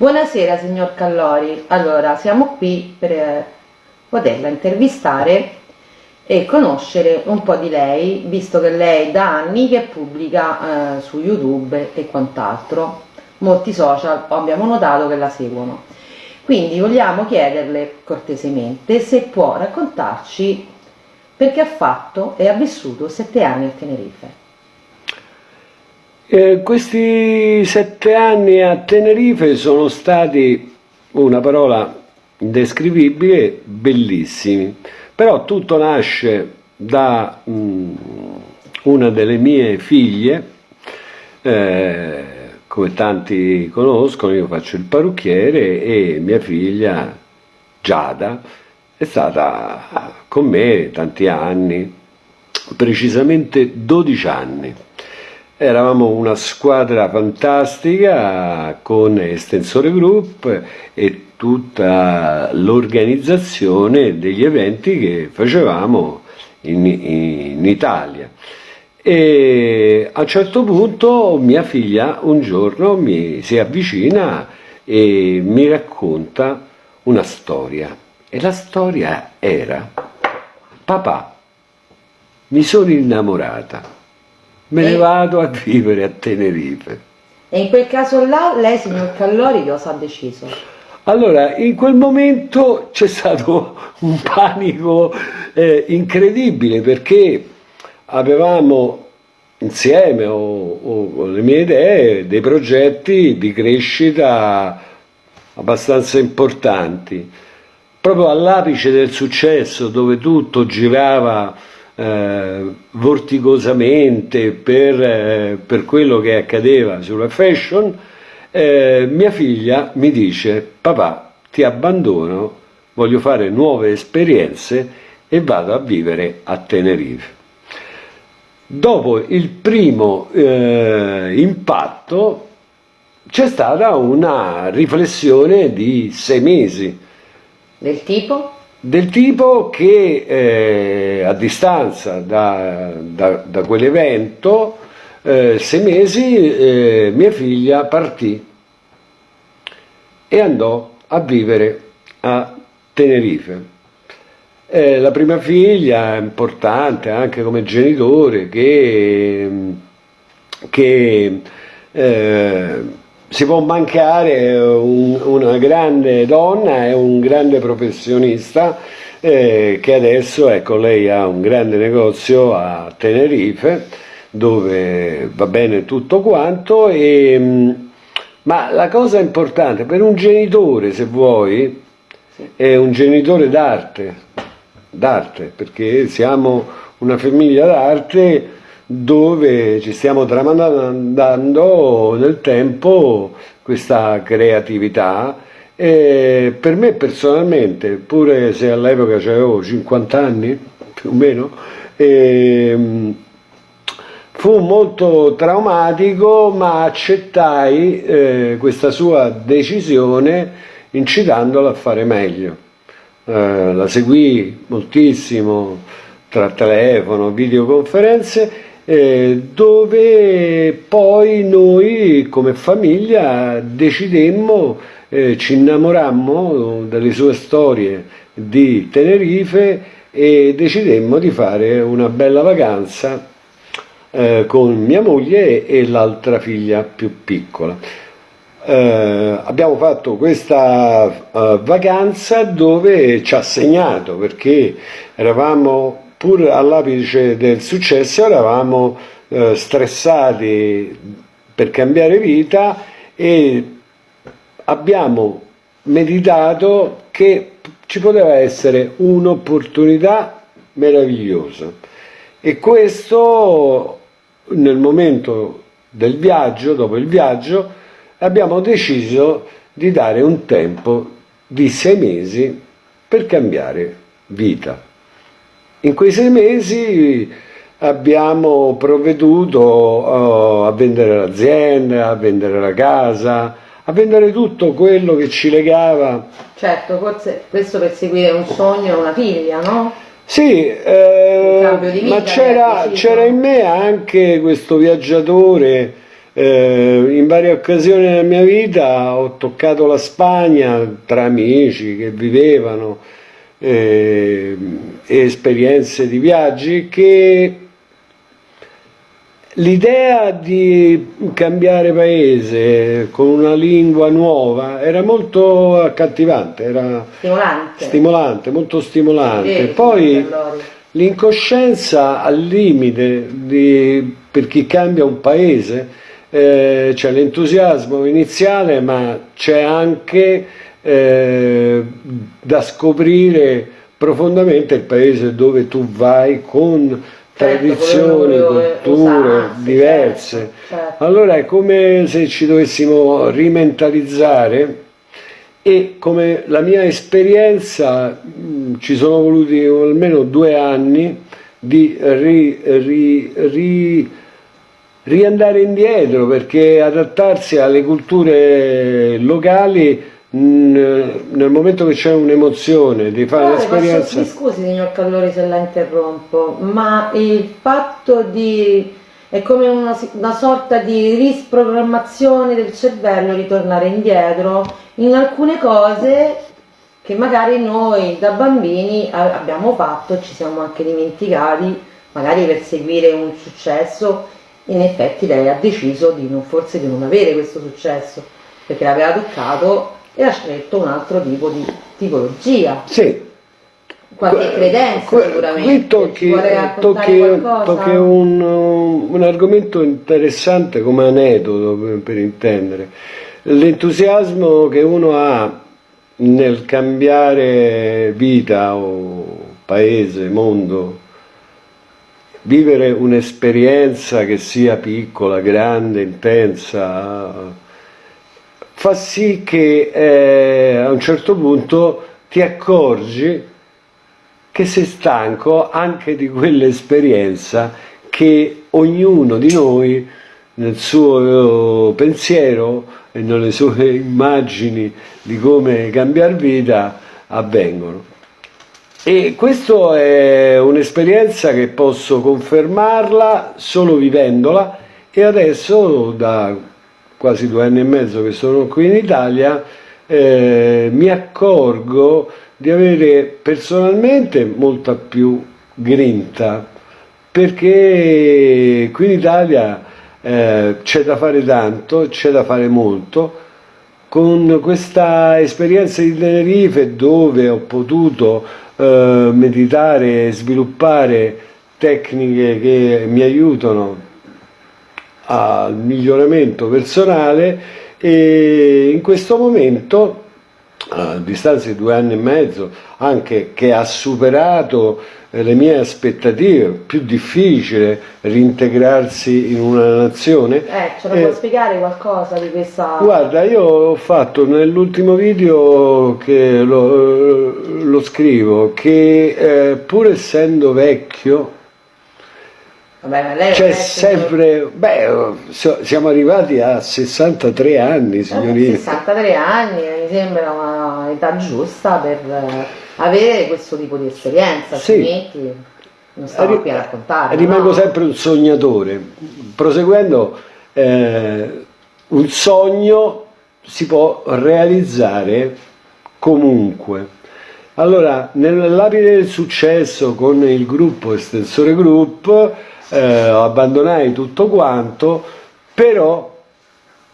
Buonasera signor Callori, allora siamo qui per eh, poterla intervistare e conoscere un po' di lei, visto che lei da anni che pubblica eh, su YouTube e quant'altro, molti social abbiamo notato che la seguono. Quindi vogliamo chiederle cortesemente se può raccontarci perché ha fatto e ha vissuto sette anni a Tenerife. Eh, questi sette anni a Tenerife sono stati, una parola indescrivibile, bellissimi. Però tutto nasce da mh, mm, una delle mie figlie, eh, come tanti conoscono, io faccio il parrucchiere e mia figlia Giada è stata con me tanti anni, precisamente 12 anni. Eravamo una squadra fantastica con Estensore Group e tutta l'organizzazione degli eventi che facevamo in, in Italia. E a un certo punto mia figlia un giorno mi si avvicina e mi racconta una storia. E la storia era, papà, mi sono innamorata me ne vado a vivere a Tenerife. E in quel caso là, lei, signor Callori, cosa ha deciso? Allora, in quel momento c'è stato un panico eh, incredibile perché avevamo insieme o, o, con le mie idee dei progetti di crescita abbastanza importanti. Proprio all'apice del successo dove tutto girava eh, vorticosamente per, eh, per, quello che accadeva sulla fashion, eh, mia figlia mi dice papà ti abbandono, voglio fare nuove esperienze e vado a vivere a Tenerife. Dopo il primo eh, impatto c'è stata una riflessione di sei mesi. Del tipo? Del tipo che eh, a distanza da, da, da quell'evento, eh, sei mesi, eh, mia figlia partì e andò a vivere a Tenerife. Eh, la prima figlia è importante anche come genitore che, che eh, si può mancare un, una grande donna e un grande professionista eh, che adesso, ecco, lei ha un grande negozio a Tenerife dove va bene tutto quanto e, mm, ma la cosa importante per un genitore se vuoi è un genitore d'arte d'arte perché siamo una famiglia d'arte dove ci stiamo tramandando nel tempo questa creatività e per me personalmente, pure se all'epoca avevo 50 anni più o meno, ehm, fu molto traumatico ma accettai eh, questa sua decisione incitandola a fare meglio. Eh, la seguì moltissimo tra telefono, videoconferenze eh, dove poi noi come famiglia decidemmo, eh, ci innamorammo delle sue storie di Tenerife e decidemmo di fare una bella vacanza eh, con mia moglie e l'altra figlia più piccola. Eh, abbiamo fatto questa uh, vacanza dove ci ha segnato perché eravamo pur all'apice del successo eravamo eh, stressati per cambiare vita e abbiamo meditato che ci poteva essere un'opportunità meravigliosa e questo nel momento del viaggio, dopo il viaggio, abbiamo deciso di dare un tempo di sei mesi per cambiare vita. In quei sei mesi abbiamo provveduto uh, a vendere l'azienda, a vendere la casa, a vendere tutto quello che ci legava. Certo, forse questo per seguire un sogno, una figlia, no? Sì, eh, ma c'era in me anche questo viaggiatore Eh, in varie occasioni della mia vita ho toccato la Spagna tra amici che vivevano eh, esperienze di viaggi che l'idea di cambiare paese con una lingua nuova era molto accattivante, era stimolante, stimolante molto stimolante. Poi l'incoscienza al limite di, per chi cambia un paese eh, c'è l'entusiasmo iniziale ma c'è anche eh, da scoprire profondamente il paese dove tu vai con certo, tradizioni, culture diverse. Certo, certo. Allora è come se ci dovessimo rimentalizzare e come la mia esperienza ci sono voluti almeno due anni di ri, ri, ri riandare indietro perché adattarsi alle culture locali nel momento che c'è un'emozione di fare l'esperienza mi scusi signor Callori se la interrompo ma il fatto di è come una, una sorta di risprogrammazione del cervello ritornare indietro in alcune cose che magari noi da bambini abbiamo fatto ci siamo anche dimenticati magari per seguire un successo in effetti lei ha deciso di non, forse di non avere questo successo perché l'aveva toccato e ha scelto un altro tipo di tipologia. Sì. Qualche credenza que, sicuramente. Qui tocchi, tocchi, tocchi un, un, argomento interessante come aneddoto per intendere. L'entusiasmo che uno ha nel cambiare vita o paese, mondo, vivere un'esperienza che sia piccola, grande, intensa, fa sì che eh, a un certo punto ti accorgi che sei stanco anche di quell'esperienza che ognuno di noi nel suo pensiero e nelle sue immagini di come cambiare vita avvengono. E questa è un'esperienza che posso confermarla solo vivendola e adesso da quasi due anni e mezzo che sono qui in Italia eh, mi accorgo di avere personalmente molta più grinta perché qui in Italia eh, c'è da fare tanto, c'è da fare molto. Con questa esperienza di Tenerife dove ho potuto eh, meditare e sviluppare tecniche che mi aiutano al miglioramento personale e in questo momento a distanza di due anni e mezzo anche che ha superato le mie aspettative, più difficile reintegrarsi in una nazione. Eh, ce lo eh, puoi spiegare qualcosa di questa... Guarda, io ho fatto nell'ultimo video che lo, lo scrivo, che eh, pur essendo vecchio, c'è sempre, beh, siamo arrivati a 63 anni, eh, signorina. 63 anni mi sembra un'età giusta per avere questo tipo di esperienza, altrimenti sì. non stavo qui a raccontare. Rimango no? sempre un sognatore, proseguendo eh, un sogno si può realizzare comunque. Allora, nell'abile del successo con il gruppo Estensore Group eh, abbandonai tutto quanto, però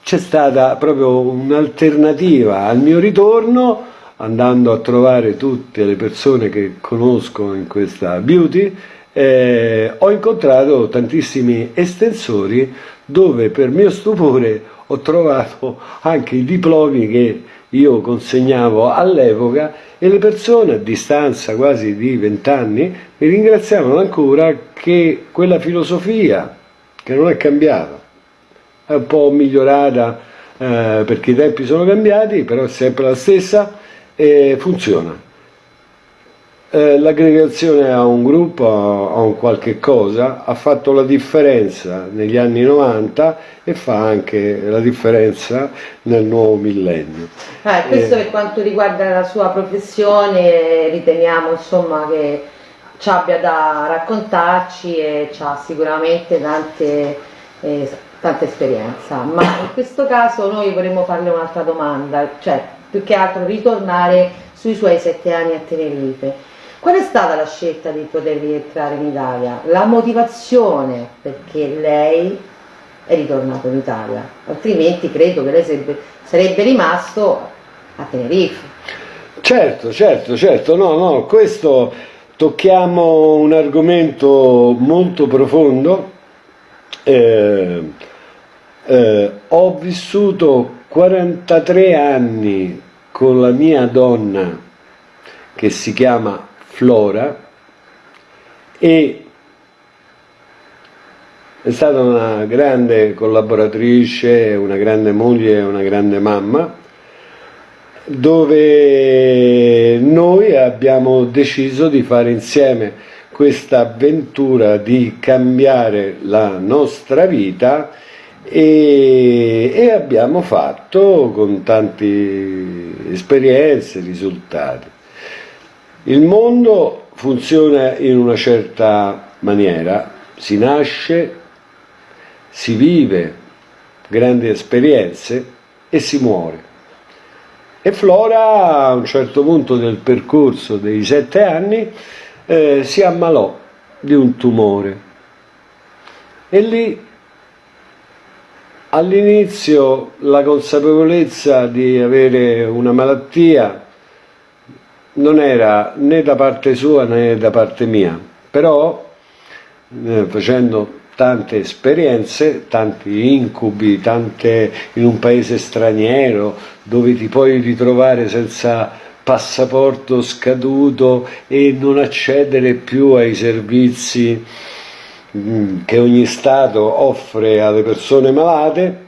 c'è stata proprio un'alternativa al mio ritorno andando a trovare tutte le persone che conosco in questa beauty, eh, ho incontrato tantissimi estensori dove per mio stupore ho trovato anche i diplomi che io consegnavo all'epoca e le persone a distanza quasi di vent'anni mi ringraziavano ancora che quella filosofia che non è cambiata è un po' migliorata eh, perché i tempi sono cambiati però è sempre la stessa e funziona. Eh, l'aggregazione a un gruppo, a un qualche cosa, ha fatto la differenza negli anni 90 e fa anche la differenza nel nuovo millennio. Ah, questo eh, per quanto riguarda la sua professione riteniamo insomma che ci abbia da raccontarci e ha sicuramente tante eh, tanta esperienza, ma in questo caso noi vorremmo farle un'altra domanda, cioè più che altro ritornare sui suoi sette anni a Tenerife. Qual è stata la scelta di poter rientrare in Italia? La motivazione perché lei è ritornato in Italia, altrimenti credo che lei sarebbe, sarebbe rimasto a Tenerife. Certo, certo, certo, no, no, questo tocchiamo un argomento molto profondo. Eh, eh, ho vissuto 43 anni con la mia donna che si chiama Flora e è stata una grande collaboratrice, una grande moglie, una grande mamma, dove noi abbiamo deciso di fare insieme questa avventura di cambiare la nostra vita e, e abbiamo fatto con tante esperienze, risultati. Il mondo funziona in una certa maniera, si nasce, si vive grandi esperienze e si muore. E Flora a un certo punto del percorso dei sette anni eh, si ammalò di un tumore e lì all'inizio la consapevolezza di avere una malattia non era né da parte sua né da parte mia, però eh, facendo tante esperienze, tanti incubi, tante in un paese straniero dove ti puoi ritrovare senza passaporto scaduto e non accedere più ai servizi mm, che ogni Stato offre alle persone malate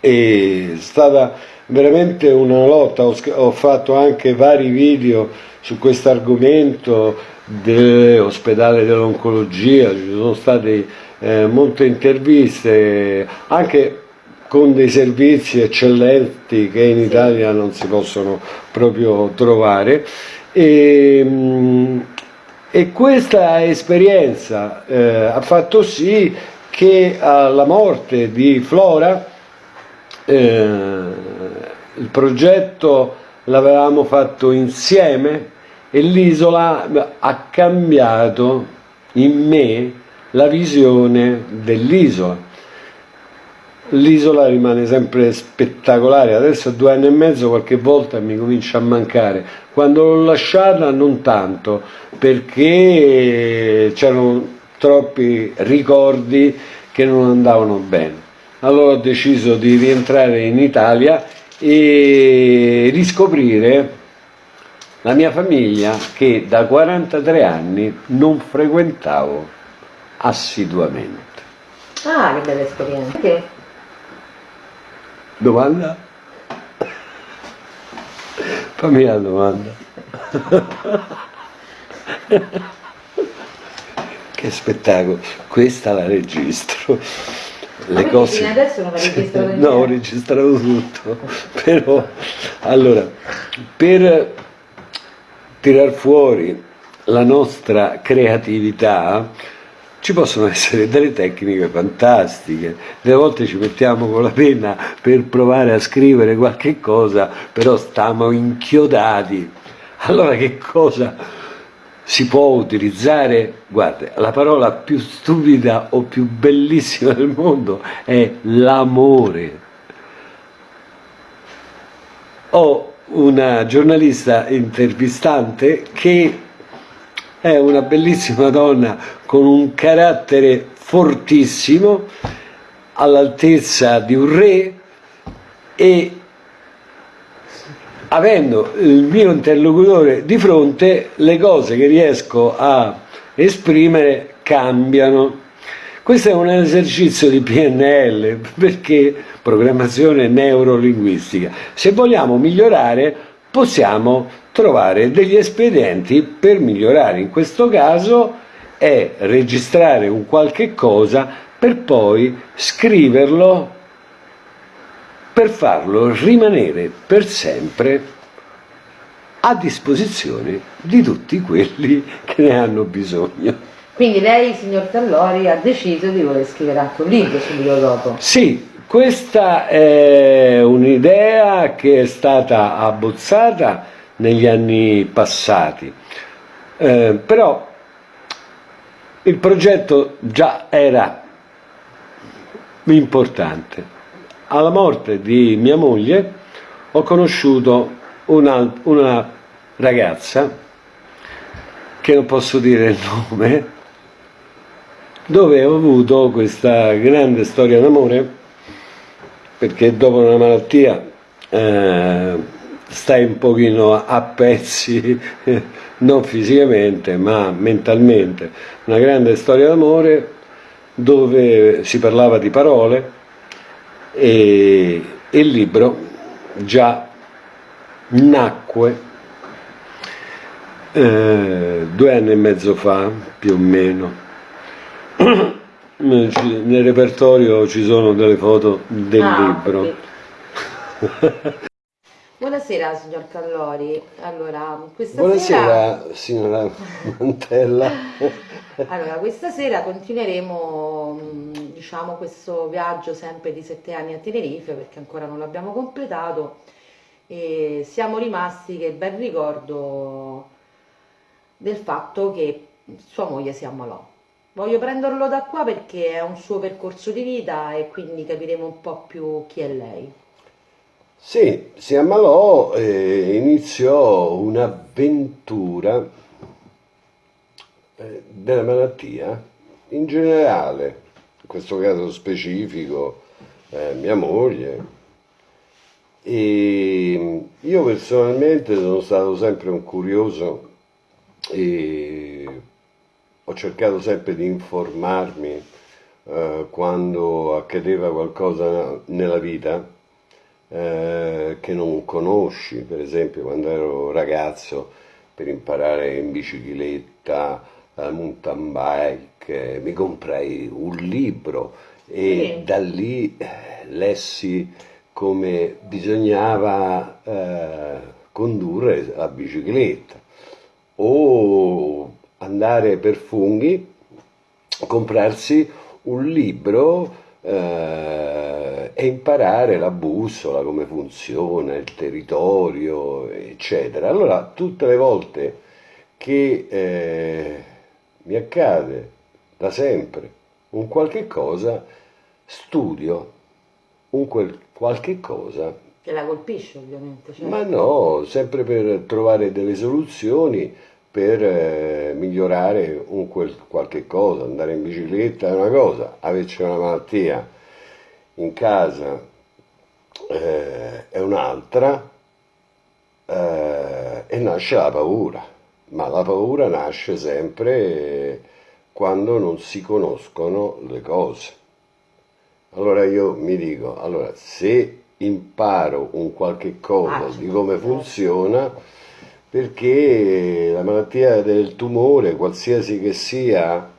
è stata veramente una lotta, ho, fatto anche vari video su questo argomento dell'ospedale dell'oncologia, ci sono state eh, molte interviste anche con dei servizi eccellenti che in Italia non si possono proprio trovare. E, mm, e questa esperienza eh, ha fatto sì che alla morte di Flora eh, il progetto l'avevamo fatto insieme e l'isola ha cambiato in me la visione dell'isola. L'isola rimane sempre spettacolare, adesso a due anni e mezzo qualche volta mi comincia a mancare, quando l'ho lasciata non tanto, perché c'erano troppi ricordi che non andavano bene. Allora ho deciso di rientrare in Italia e riscoprire la mia famiglia che da 43 anni non frequentavo assiduamente. Ah, che bella esperienza. Che? Domanda? Fammi la domanda. che spettacolo, questa la registro. Le cose... adesso non registrato No, ho registrato tutto, però allora, per tirar fuori la nostra creatività ci possono essere delle tecniche fantastiche, delle volte ci mettiamo con la penna per provare a scrivere qualche cosa, però stiamo inchiodati. Allora che cosa si può utilizzare? Guarda, la parola più stupida o più bellissima del mondo è l'amore. Ho una giornalista intervistante che è una bellissima donna con un carattere fortissimo, all'altezza di un re e avendo il mio interlocutore di fronte le cose che riesco a esprimere cambiano. Questo è un esercizio di PNL perché programmazione neurolinguistica. Se vogliamo migliorare possiamo trovare degli espedienti per migliorare. In questo caso è registrare un qualche cosa per poi scriverlo per farlo rimanere per sempre a disposizione di tutti quelli che ne hanno bisogno. Quindi lei, signor Tallori, ha deciso di voler scrivere anche un libro subito dopo. Sì, questa è un'idea che è stata abbozzata negli anni passati, eh, però il progetto già era importante. Alla morte di mia moglie ho conosciuto una, una ragazza, che non posso dire il nome, dove ho avuto questa grande storia d'amore, perché dopo una malattia eh, stai un pochino a pezzi, non fisicamente ma mentalmente, una grande storia d'amore dove si parlava di parole e il libro già nacque eh, due anni e mezzo fa più o meno. Nel repertorio ci sono delle foto del ah, libro. Buonasera signor Callori, allora questa Buonasera sera... signora Mantella. allora questa sera continueremo diciamo questo viaggio sempre di sette anni a Tenerife perché ancora non l'abbiamo completato e siamo rimasti che ben ricordo del fatto che sua moglie si ammalò. Voglio prenderlo da qua perché è un suo percorso di vita e quindi capiremo un po' più chi è lei. Sì, si ammalò e iniziò un'avventura eh, della malattia in generale, questo caso specifico eh, mia moglie. E io personalmente sono stato sempre un curioso e ho cercato sempre di informarmi eh, quando accadeva qualcosa nella vita eh, che non conosci, per esempio quando ero ragazzo per imparare in bicicletta, mountain bike, eh, mi comprai un libro e sì. da lì eh, lessi come bisognava eh, condurre la bicicletta o andare per funghi, comprarsi un libro eh, e imparare la bussola, come funziona, il territorio, eccetera. Allora, tutte le volte che eh, mi accade da sempre un qualche cosa, studio un quel qualche cosa. Che la colpisce ovviamente. Certo. Ma no, sempre per trovare delle soluzioni per eh, migliorare un quel, qualche cosa, andare in bicicletta è una cosa, averci una malattia in casa eh, è un'altra eh, e nasce la paura, ma la paura nasce sempre quando non si conoscono le cose. Allora io mi dico, allora se imparo un qualche cosa ah, di come funziona, perché la malattia del tumore, qualsiasi che sia,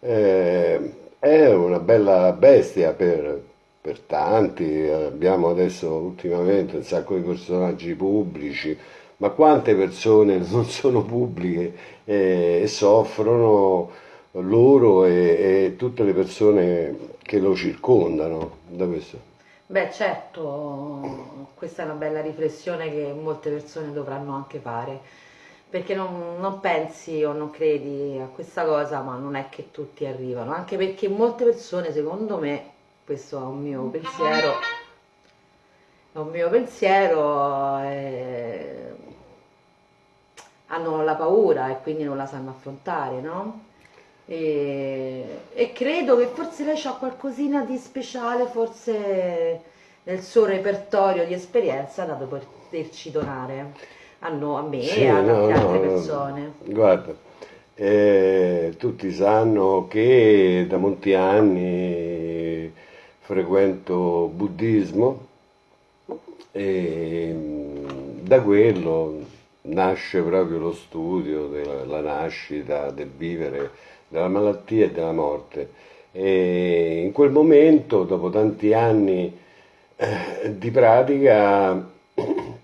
eh, è una bella bestia per, per, tanti, abbiamo adesso ultimamente un sacco di personaggi pubblici, ma quante persone non sono pubbliche eh, e soffrono loro e, e, tutte le persone che lo circondano da questo? Beh certo, questa è una bella riflessione che molte persone dovranno anche fare, perché non, non, pensi o non credi a questa cosa, ma non è che tutti arrivano, anche perché molte persone, secondo me, questo è un mio pensiero, è un mio pensiero, eh, hanno la paura e quindi non la sanno affrontare, no? E, e, credo che forse lei ha qualcosina di speciale, forse nel suo repertorio di esperienza da poterci donare a, no, a me sì, e a no, altre no, persone. Guarda, eh, tutti sanno che da molti anni frequento buddismo e da quello nasce proprio lo studio della nascita, del vivere della malattia e della morte. E in quel momento, dopo tanti anni eh, di pratica,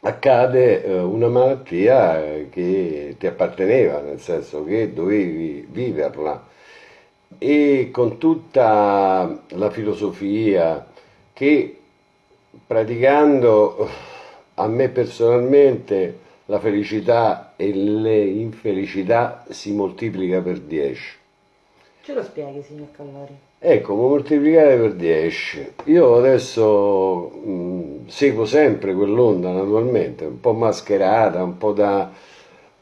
accade eh, una malattia che ti apparteneva, nel senso che dovevi viverla e con tutta la filosofia che praticando a me personalmente la felicità e le infelicità si moltiplica per 10. Ce lo spieghi, signor Callori? Ecco, moltiplicare per 10. Io adesso mh, seguo sempre quell'onda naturalmente, un po' mascherata, un po' da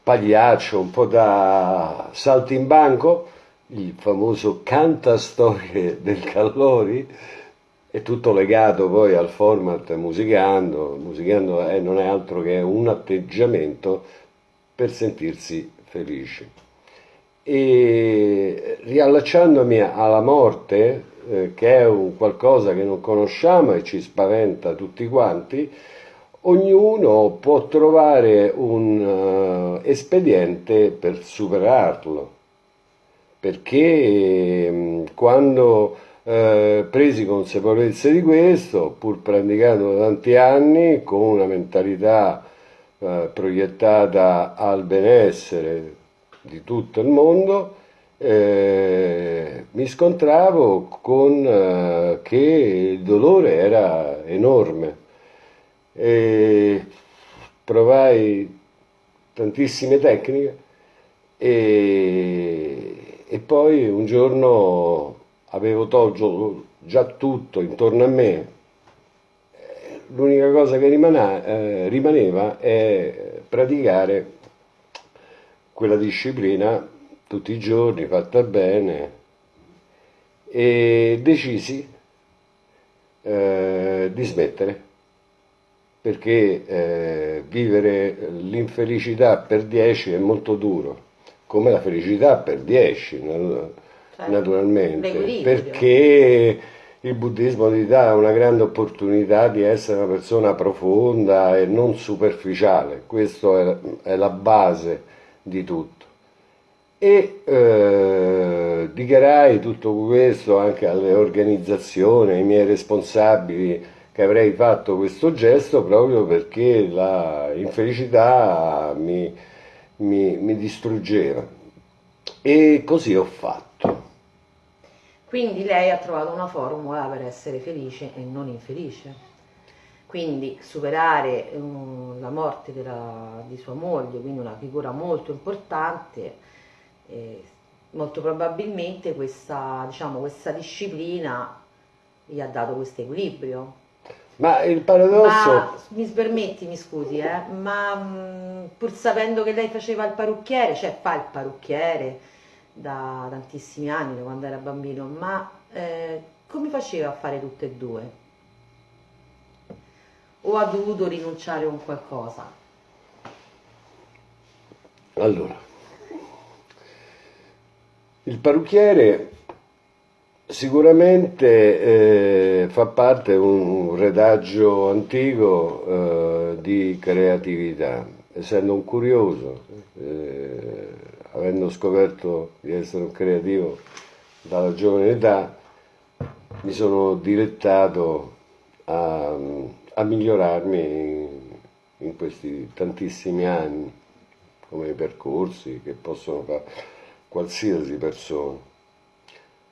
pagliaccio, un po' da saltimbanco, il famoso cantastorie del Callori, è tutto legato poi al format musicando, musicando è, non è altro che un atteggiamento per sentirsi felici. E riallacciandomi alla morte, eh, che è un qualcosa che non conosciamo e ci spaventa tutti quanti, ognuno può trovare un uh, espediente per superarlo, perché um, quando eh, presi consapevolezza di questo, pur praticando da tanti anni, con una mentalità eh, proiettata al benessere di tutto il mondo, eh, mi scontravo con eh, che il dolore era enorme. E provai tantissime tecniche e, e poi un giorno avevo tolto già tutto intorno a me, l'unica cosa che rimane, eh, rimaneva è praticare quella disciplina tutti i giorni, fatta bene, e decisi eh, di smettere. Perché eh, vivere l'infelicità per 10 è molto duro, come la felicità per 10 certo. naturalmente, perché il buddismo ti dà una grande opportunità di essere una persona profonda e non superficiale, questa è, la base di tutto. E eh, dichiarai tutto questo anche alle organizzazioni, ai miei responsabili che avrei fatto questo gesto proprio perché la infelicità mi, mi, mi distruggeva. E così ho fatto. Quindi lei ha trovato una formula per essere felice e non infelice. Quindi superare um, la morte della, di sua moglie, quindi una figura molto importante, eh, molto probabilmente questa, diciamo, questa disciplina gli ha dato questo equilibrio. Ma il paradosso... Ma, mi permetti, mi scusi, eh, ma mh, pur sapendo che lei faceva il parrucchiere, cioè fa il parrucchiere, da tantissimi anni, da quando era bambino, ma eh, come faceva a fare tutte e due? O ha dovuto rinunciare a un qualcosa? Allora, il parrucchiere sicuramente eh, fa parte di un retaggio antico eh, di creatività, essendo un curioso. Eh, avendo scoperto di essere un creativo dalla giovane età, mi sono dilettato a, a migliorarmi in, questi tantissimi anni, come percorsi che possono fare qualsiasi persona.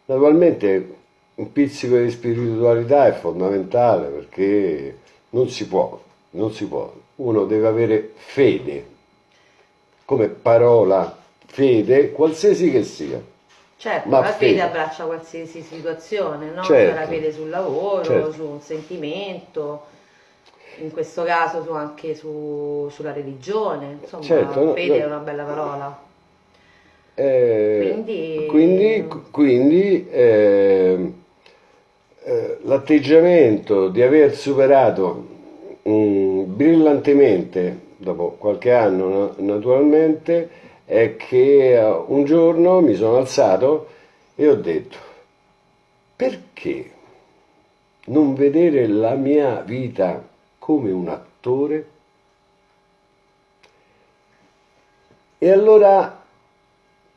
Naturalmente un pizzico di spiritualità è fondamentale perché non si può, non si può, uno deve avere fede come parola fede, qualsiasi che sia. Certo, ma la fede, fede abbraccia qualsiasi situazione, no? Certo. la fede sul lavoro, certo. su un sentimento, in questo caso su, anche su, sulla religione, insomma, certo, fede no. è una bella parola. Eh, quindi, quindi, quindi eh, eh, l'atteggiamento di aver superato um, brillantemente, dopo qualche anno naturalmente, è che eh, un giorno mi sono alzato e ho detto perché non vedere la mia vita come un attore? E allora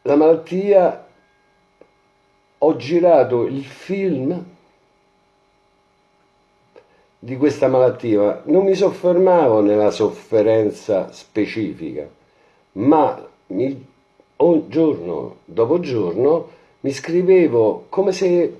la malattia, ho girato il film di questa malattia, non mi soffermavo nella sofferenza specifica, ma mi, giorno dopo giorno mi scrivevo come se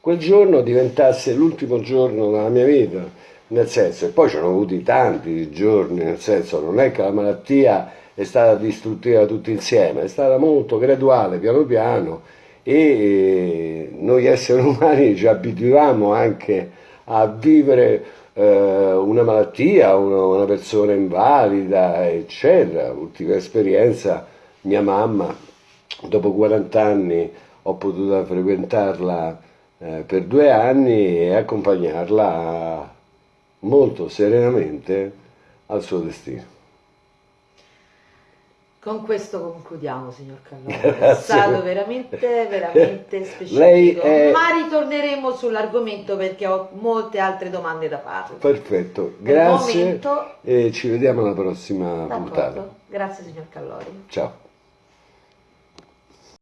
quel giorno diventasse l'ultimo giorno della mia vita, nel senso, e poi ci sono avuti tanti giorni, nel senso, non è che la malattia è stata distruttiva tutti insieme, è stata molto graduale, piano piano, e noi esseri umani ci abituiamo anche a vivere eh, una malattia, una, persona invalida, eccetera. Ultima esperienza, mia mamma, dopo 40 anni ho potuto frequentarla eh, per due anni e accompagnarla molto serenamente al suo destino. Con questo concludiamo, signor Calloni. È stato veramente, veramente specifico. È... Ma ritorneremo sull'argomento perché ho molte altre domande da fare. Perfetto, grazie. Momento... E ci vediamo alla prossima puntata. Grazie, signor Callori. Ciao.